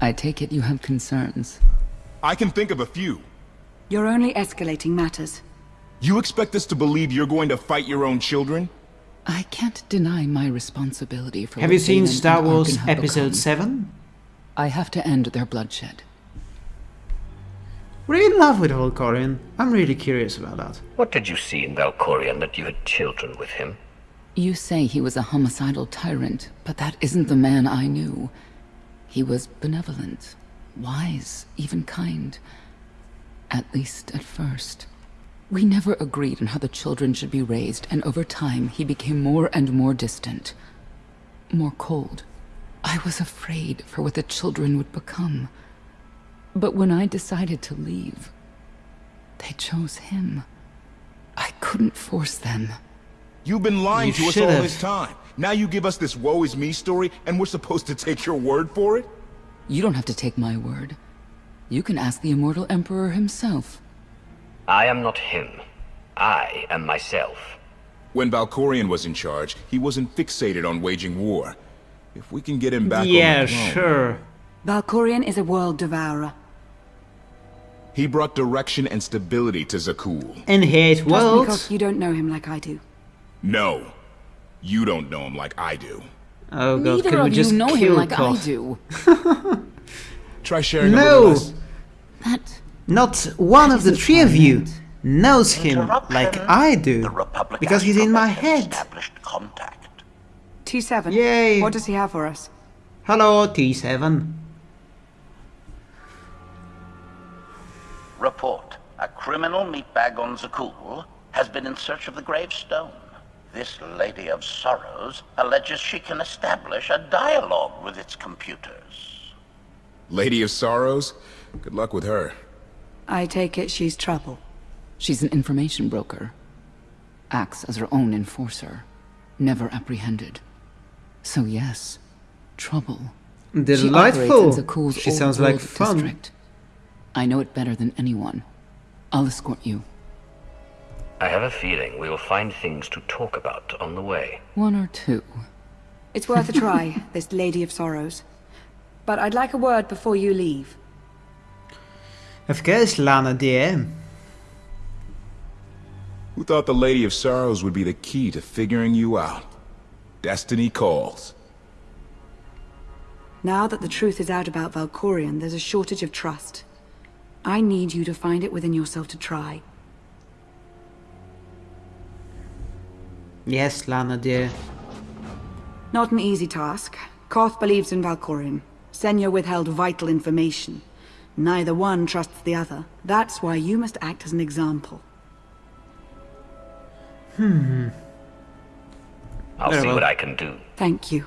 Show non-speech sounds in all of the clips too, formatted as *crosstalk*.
I take it you have concerns. I can think of a few. You're only escalating matters. You expect us to believe you're going to fight your own children? I can't deny my responsibility for Have you seen Star Wars Episode become. 7? I have to end their bloodshed. Were you in love with Valkorion? I'm really curious about that. What did you see in Valkorion that you had children with him? You say he was a homicidal tyrant, but that isn't the man I knew. He was benevolent, wise, even kind. At least at first. We never agreed on how the children should be raised, and over time he became more and more distant. More cold. I was afraid for what the children would become. But when I decided to leave, they chose him. I couldn't force them. You've been lying You to us all have. this time. Now you give us this woe is me story, and we're supposed to take your word for it? You don't have to take my word. You can ask the Immortal Emperor himself. I am not him. I am myself. When Valkorion was in charge, he wasn't fixated on waging war. If we can get him back yeah, on the throne, sure. Valkorion is a world devourer. he brought direction and stability to Zakuul. And hate Just because you don't know him like I do. No, you don't know him like I do. Oh god, Neither can we of just you know kill him like Koth? I do. *laughs* Try sharing a No! That Not one of the three of you knows him like I do. The Because he's in my head. Contact. T7. Yay. What does he have for us? Hello, T7. Report. A criminal meatbag on Zakuul has been in search of the gravestone. This Lady of Sorrows alleges she can establish a dialogue with its computers. Lady of Sorrows? Good luck with her. I take it she's trouble. she's an information broker. Acts as her own enforcer. Never apprehended. So yes, trouble. Delightful. operates in Zakuul's She sounds like world fun. district. I know it better than anyone. I'll escort you. I have a feeling we will find things to talk about on the way. One or two. It's worth a try, *laughs* this Lady of Sorrows. But I'd like a word before you leave. Of course, Lana dear. Who thought the Lady of Sorrows would be the key to figuring you out? Destiny calls. Now that the truth is out about Valkorion, there's a shortage of trust. I need you to find it within yourself to try. Yes, Lana dear. Not an easy task. Koth believes in Valkorion. Senya withheld vital information. Neither one trusts the other. That's why you must act as an example. Hmm. I'll Very see well. what I can do. Thank you.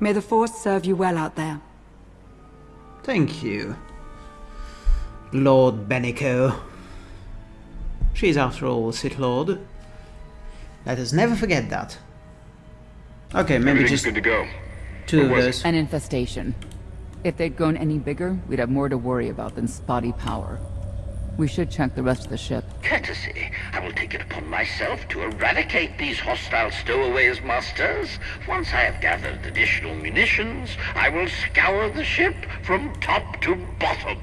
May the Force serve you well out there. Thank you. Lord Benico. She's after all a Sith Lord. Let us never forget that. Okay, maybe just good to go. two of What was those. An infestation. If they'd grown any bigger, we'd have more to worry about than spotty power. We should check the rest of the ship. Courtesy. I will take it upon myself to eradicate these hostile stowaways, masters. Once I have gathered additional munitions, I will scour the ship from top to bottom.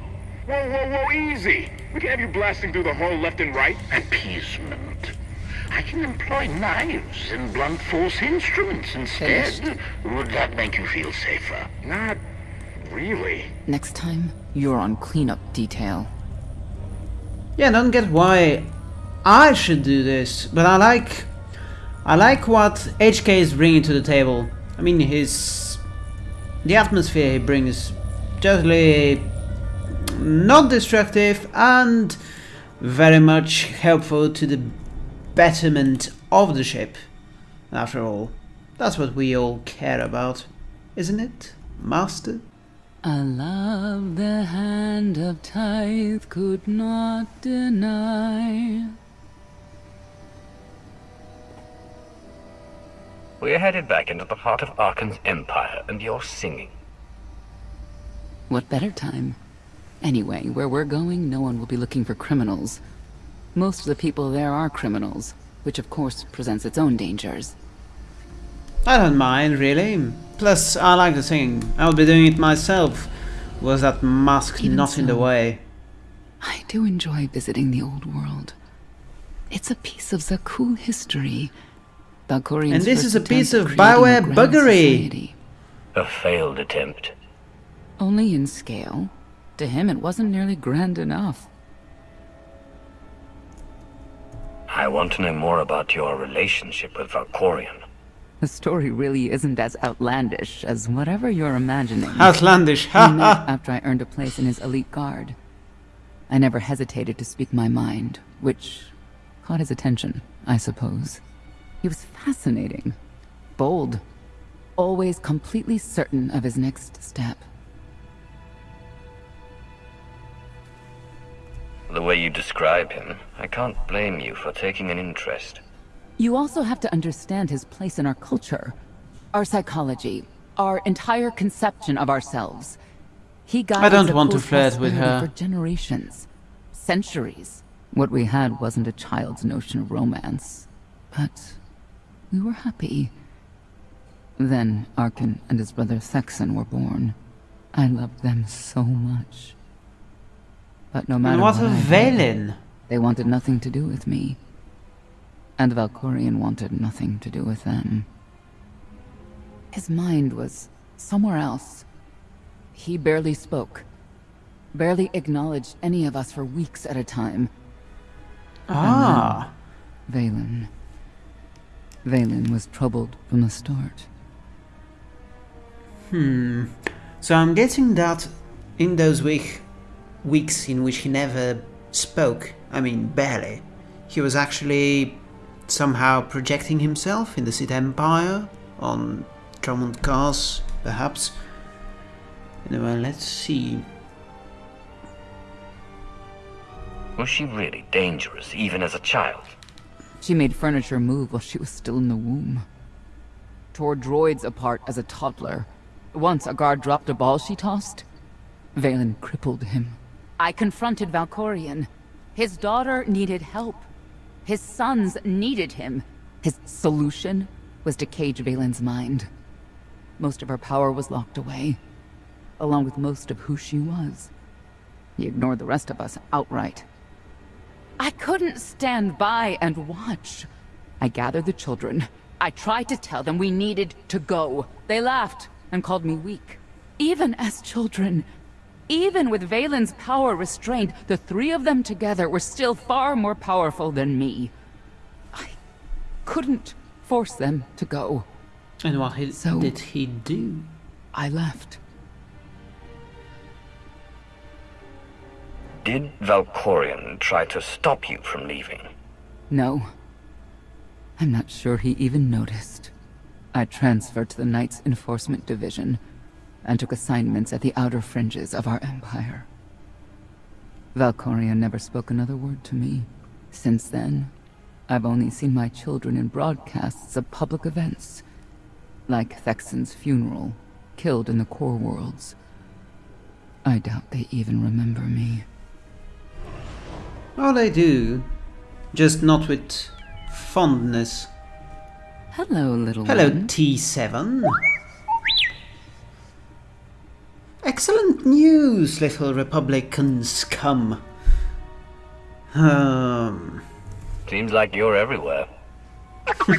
Whoa, whoa, whoa, easy! We can have you blasting through the hull left and right. Appeasement. I can employ knives and blunt force instruments instead. Finished. Would that make you feel safer? Not really. Next time, you're on cleanup detail. Yeah, I don't get why I should do this, but I like I like what HK is bringing to the table. I mean, his the atmosphere he brings totally not destructive and very much helpful to the betterment of the ship. After all, that's what we all care about, isn't it, Master? A love the hand of tithe could not deny. We are headed back into the heart of Arcann's empire, and you're singing. What better time? Anyway, where we're going, no one will be looking for criminals. Most of the people there are criminals, which of course presents its own dangers. I don't mind, really. Plus, I like the singing. I'll be doing it myself. Was that mask Even not in the way? I do enjoy visiting the old world. It's a piece of Zakuul history. Valkorion's And this is a piece of creating Bioware buggery. society. A failed attempt. Only in scale. To him, it wasn't nearly grand enough. I want to know more about your relationship with Valkorion. The story really isn't as outlandish as whatever you're imagining. Outlandish, We ha ha! after I earned a place in his elite guard. I never hesitated to speak my mind, which caught his attention, I suppose. He was fascinating, bold, always completely certain of his next step. The way you describe him, I can't blame you for taking an interest. You also have to understand his place in our culture, our psychology, our entire conception of ourselves. He guided don't want to flirt with her. for generations, centuries. What we had wasn't a child's notion of romance, but we were happy. Then Arcann and his brother Thexan were born. I loved them so much. But no matter And what what of did, Vaylin? they wanted nothing to do with me. And Valkorion wanted nothing to do with them. His mind was somewhere else. He barely spoke. Barely acknowledged any of us for weeks at a time. Ah, Vaylin. Vaylin was troubled from the start. hmm. So I'm guessing that in those week, weeks in which he never spoke, I mean barely, he was actually somehow projecting himself in the Sith Empire, on Dromund Kaas, perhaps. Anyway, let's see. Was she really dangerous, even as a child? She made furniture move while she was still in the womb. Tore droids apart as a toddler. Once a guard dropped a ball she tossed. Vaylin crippled him. I confronted Valkorion. His daughter needed help. His sons needed him. His solution was to cage Vaylin's mind. Most of her power was locked away, along with most of who she was. He ignored the rest of us outright. I couldn't stand by and watch. I gathered the children. I tried to tell them we needed to go. They laughed and called me weak. Even as children, even with Vaylin's power restrained, the three of them together were still far more powerful than me. I couldn't force them to go. And what he, So- did he do? I left. Did Valkorion try to stop you from leaving? No. I'm not sure he even noticed. I transferred to the Knights Enforcement Division and took assignments at the outer fringes of our empire. Valkorion never spoke another word to me. Since then, I've only seen my children in broadcasts of public events, like Thexan's funeral, killed in the core worlds. I doubt they even remember me. Oh, they do. Just not with fondness. Hello, little Hello, one. T7. Excellent news, little Republican scum. Um, Seems like you're everywhere. *laughs*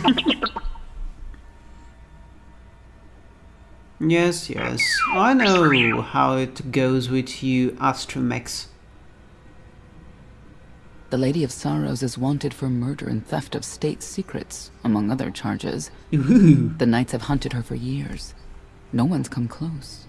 yes, yes. I know how it goes with you astromechs. The Lady of Sorrows is wanted for murder and theft of state secrets, among other charges. Ooh. The Knights have hunted her for years. No one's come close.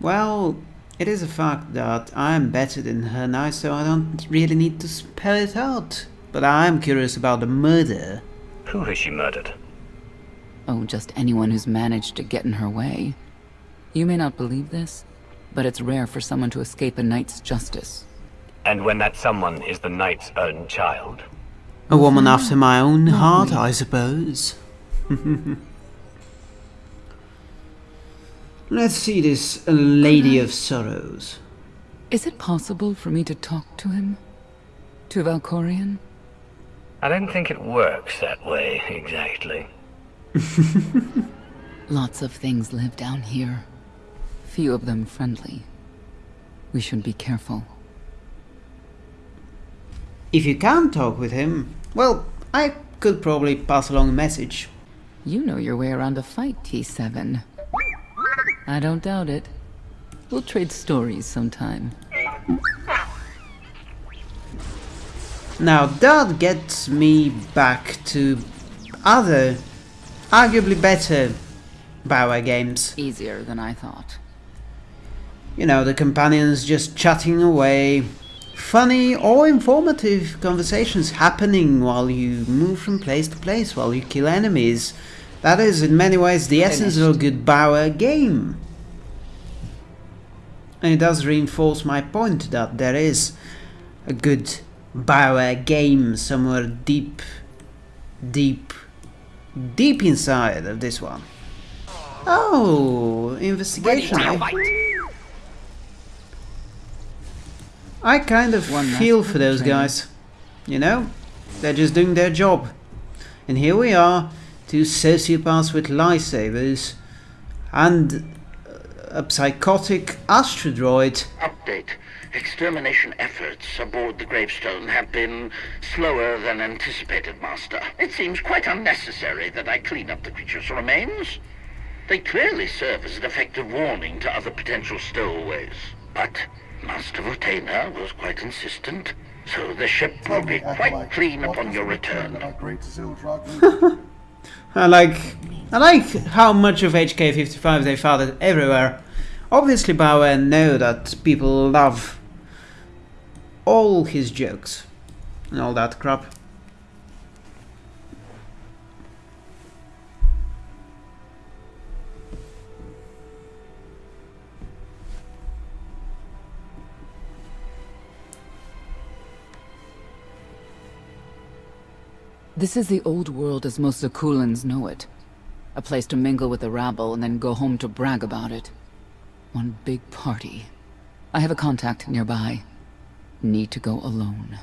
Well, it is a fact that I'm better than her now, so I don't really need to spell it out. But I'm curious about the murder. Who has she murdered? Oh, just anyone who's managed to get in her way. You may not believe this, but it's rare for someone to escape a knight's justice. And when that someone is the knight's own child? A woman after my own heart, I suppose. *laughs* Let's see this Lady of Sorrows. Is it possible for me to talk to him? To Valkorion? I don't think it works that way, exactly. *laughs* Lots of things live down here. Few of them friendly. We should be careful. If you can't talk with him, well, I could probably pass along a message. You know your way around a fight, T7. I don't doubt it. We'll trade stories sometime. Now that gets me back to other, arguably better Bioware games. Easier than I thought. You know, the companions just chatting away, funny or informative conversations happening while you move from place to place, while you kill enemies. That is, in many ways, the essence of a good Bioware game. And it does reinforce my point that there is a good Bioware game somewhere deep, deep, deep inside of this one. Oh, investigation. Eh? I kind of One feel for those training. guys. You know, they're just doing their job. And here we are, two sociopaths with lightsabers, and a psychotic astrodroid. Update. Extermination efforts aboard the gravestone have been slower than anticipated, Master. It seems quite unnecessary that I clean up the creature's remains. They clearly serve as an effective warning to other potential stowaways. But Master Votena was quite insistent, so the ship will be quite clean upon your return. *laughs* I like I like how much of HK55 they found everywhere. Obviously Bioware know that people love all his jokes and all that crap. This is the old world as most Zakuulans know it. A place to mingle with the rabble and then go home to brag about it. One big party. I have a contact nearby. Need to go alone.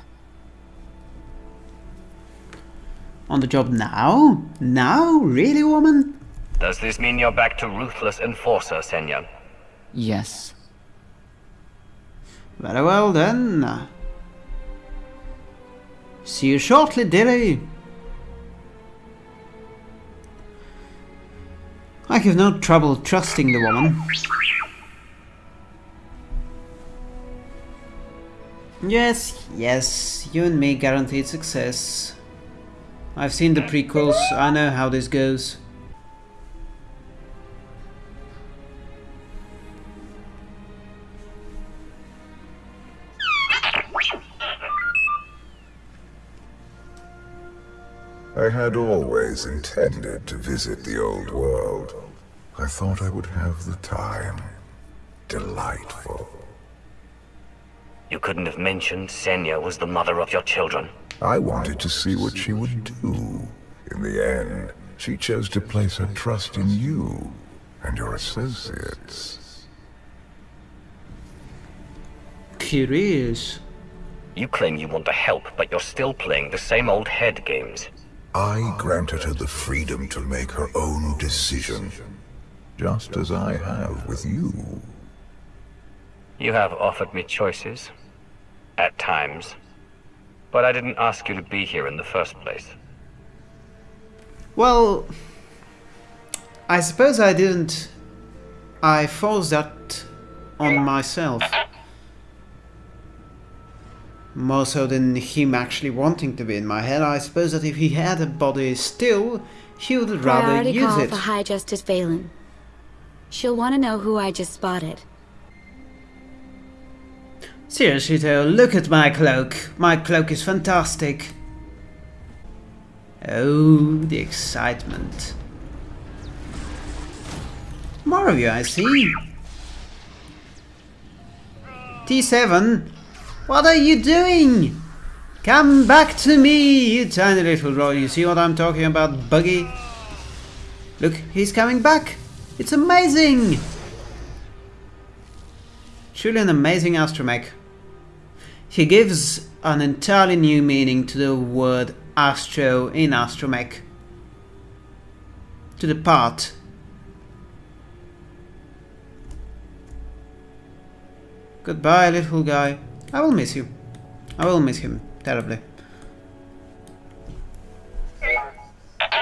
On the job now? Now? Really, woman? Does this mean you're back to ruthless enforcer, Senya? Yes. Very well then. See you shortly, dearie. I have no trouble trusting the woman. Yes, yes, you and me guaranteed success. I've seen the prequels, I know how this goes. I had always intended to visit the old world. I thought I would have the time. Delightful. You couldn't have mentioned Senya was the mother of your children. I wanted to see what she would do. In the end, she chose to place her trust in you and your associates. Curious. You claim you want to help, but you're still playing the same old head games. I granted her the freedom to make her own decision, just as I have with you. You have offered me choices. At times. But I didn't ask you to be here in the first place. Well, I suppose I didn't. I forced that on myself. More so than him actually wanting to be in my head. I suppose that if he had a body still, he would rather Priority use call it. for High Justice Vaylin. She'll want to know who I just spotted. Seriously though, look at my cloak. My cloak is fantastic. Oh, the excitement. More of you, I see. T7, what are you doing? Come back to me, you tiny little droid. You see what I'm talking about, Buggy? Look, he's coming back. It's amazing. Truly an amazing astromech. He gives an entirely new meaning to the word astro in astromech. to depart. Goodbye, little guy. I will miss you. I will miss him terribly.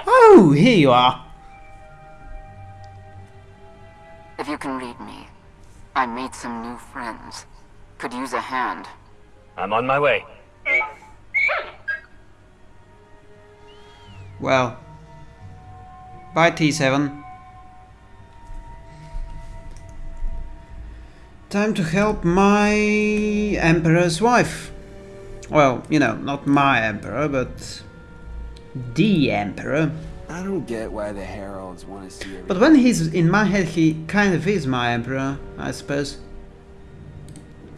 Oh, here you are. If you can read me, I made some new friends. Could use a hand. I'm on my way. Well. Bye, T7. Time to help my Emperor's wife. Well, you know, not my Emperor, but the Emperor. I don't get why the Heralds want to see everything. But when he's in my head, he kind of is my Emperor, I suppose.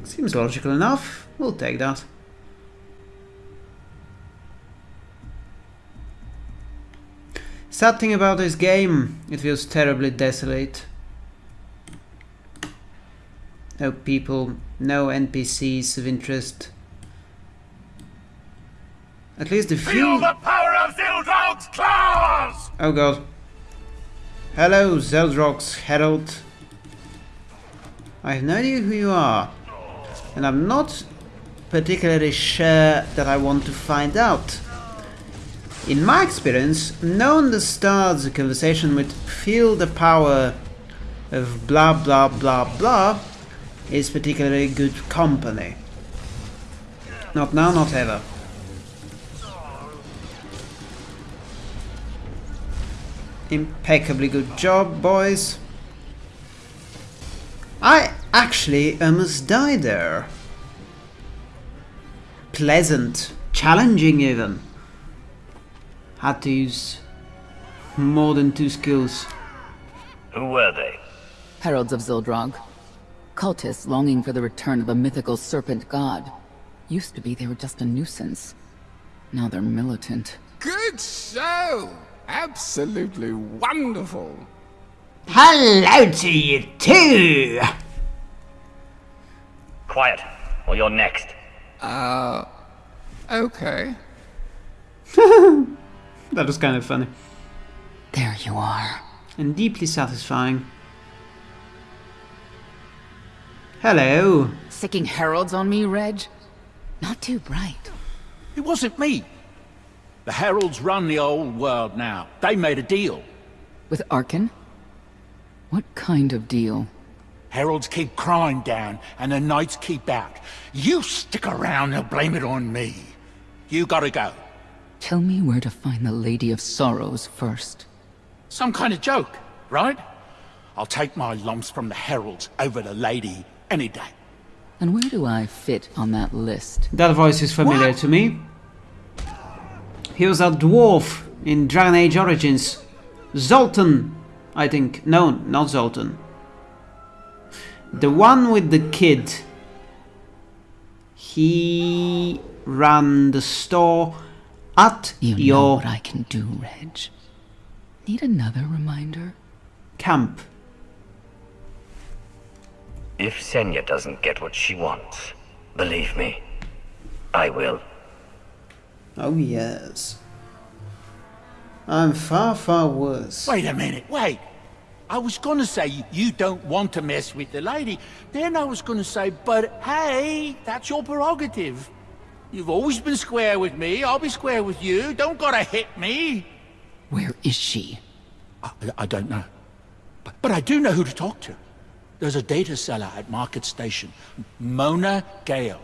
Seems logical enough. We'll take that. Sad thing about this game, it feels terribly desolate. No people, no NPCs of interest. At least a few... Feel the power of Zildrog's claws! Oh god. Hello, Zildrog's Herald. I have no idea who you are. And I'm not particularly sure that I want to find out. In my experience, no one starts a conversation with feel the power of blah blah blah blah is particularly good company. Not now, not ever. Impeccably good job, boys. I actually almost died there. Pleasant, challenging even. Had to use more than two skills. Who were they? Heralds of Zildrog. Cultists longing for the return of a mythical serpent god. Used to be they were just a nuisance. Now they're militant. Good show! Absolutely wonderful. Hello to you too! Quiet, or you're next. Uh, okay. *laughs* That was kind of funny. There you are. And deeply satisfying. Hello. Sicking heralds on me, Reg? Not too bright. It wasn't me. The Heralds run the old world now. They made a deal. With Arcann? What kind of deal? Heralds keep crime down, and the Knights keep out. You stick around, they'll blame it on me. You gotta go. Tell me where to find the Lady of Sorrows first. Some kind of joke, right? I'll take my lumps from the Heralds over the Lady any day. And where do I fit on that list? That voice is familiar to me. He was a dwarf in Dragon Age Origins. Zoltan, I think. No, not Zoltan. The one with the kid. He ran the store at You know your what I can do, Reg. Need another reminder? camp. If Senya doesn't get what she wants, believe me, I will. Oh yes. I'm far, far worse. Wait a minute, wait. I was gonna say you don't want to mess with the lady. Then I was gonna say, but hey, that's your prerogative. You've always been square with me, I'll be square with you. Don't gotta hit me. Where is she? I, I don't know. But, but I do know who to talk to. There's a data seller at Market Station, Mona Gale.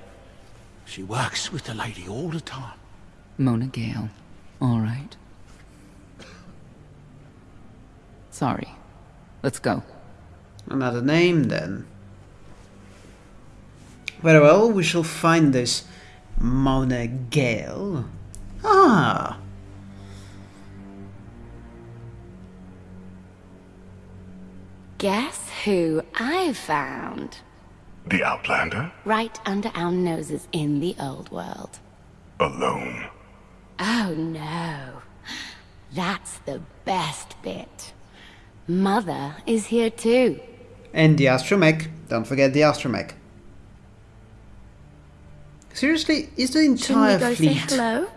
She works with the lady all the time. Mona Gale. All right. Sorry. Let's go. Another name then. Very well, we shall find this Mona Gale. Ah. Guess who I found? The Outlander? Right under our noses in the old world. Alone. Oh no. That's the best bit. Mother is here too. And the astromech. Don't forget the astromech. Seriously, is the Shouldn't we entire go fleet say hello?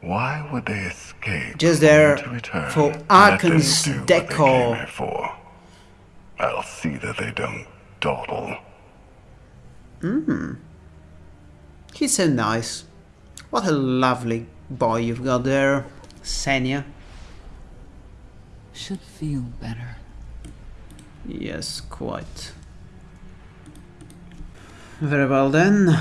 Why would they escape? Just there to return? for Let them Arcann's do what they came decor. Here for. I'll see that they don't dawdle. Hmm. He's so nice. What a lovely boy you've got there, Senya. Should feel better. Yes, quite. Very well then.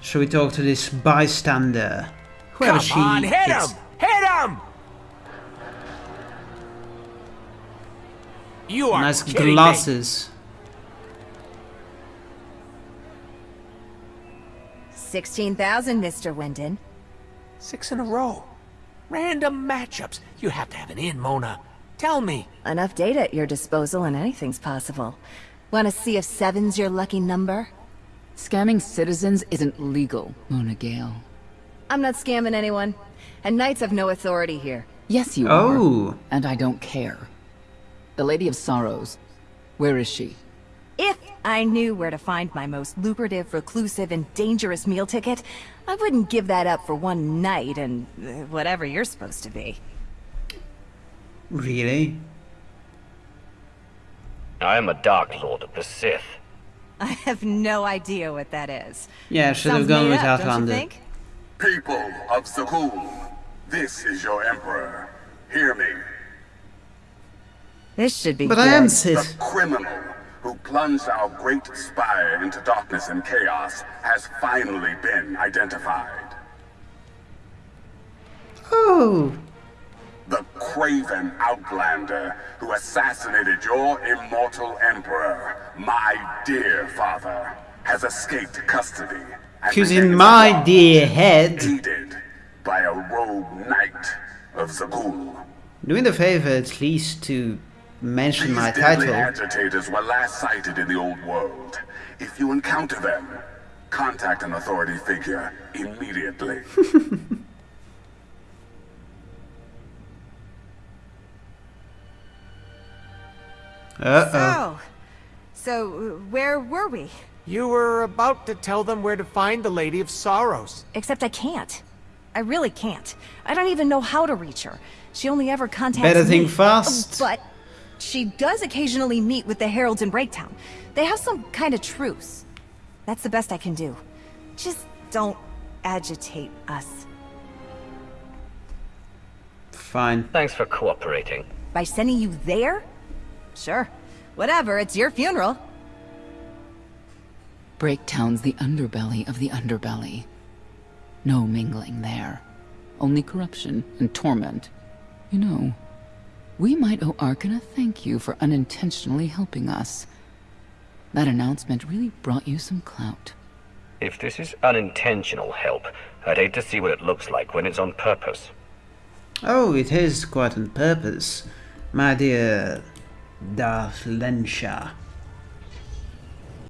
Shall we talk to this bystander? Whoever Come she on, hit is. him! Hit him! You are Nice kidding me. glasses. Sixteen thousand, Mr. Wyndon. Six in a row. Random matchups. You have to have an in, Mona. Tell me. Enough data at your disposal and anything's possible. Want to see if seven's your lucky number? Scamming citizens isn't legal, Mona Gale. I'm not scamming anyone. And knights have no authority here. Yes, you Oh. are. And I don't care. The Lady of Sorrows. Where is she? If I knew where to find my most lucrative, reclusive, and dangerous meal ticket, I wouldn't give that up for one night and uh, whatever you're supposed to be. Really? I am a Dark Lord of the Sith. I have no idea what that is. Yeah, should have gone made with up, Outlander. think? People of Zakuul, this is your Emperor. Hear me. This should be But good. I am Sith. The criminal who plunged our great spire into darkness and chaos has finally been identified. Oh. The craven outlander who assassinated your immortal emperor, my dear father, has escaped custody. and Cause in my alive, dear head, aided by a rogue knight of Zakuul. doing the favor at least to mention These my deadly title. agitators were last sighted in the old world. If you encounter them, contact an authority figure immediately. *laughs* Uh-oh. So, so where were we? You were about to tell them where to find the Lady of Sorrows. Except I can't. I really can't. I don't even know how to reach her. She only ever contacts Better me. think fast. But she does occasionally meet with the Heralds in Breaktown. They have some kind of truce. That's the best I can do. Just don't agitate us. Fine. Thanks for cooperating. By sending you there? Sure. Whatever, it's your funeral. Breaktown's the underbelly of the underbelly. No mingling there. Only corruption and torment. You know, we might owe Arcann a thank you for unintentionally helping us. That announcement really brought you some clout. If this is unintentional help, I'd hate to see what it looks like when it's on purpose. Oh, it is quite on purpose, my dear Darth Lensha.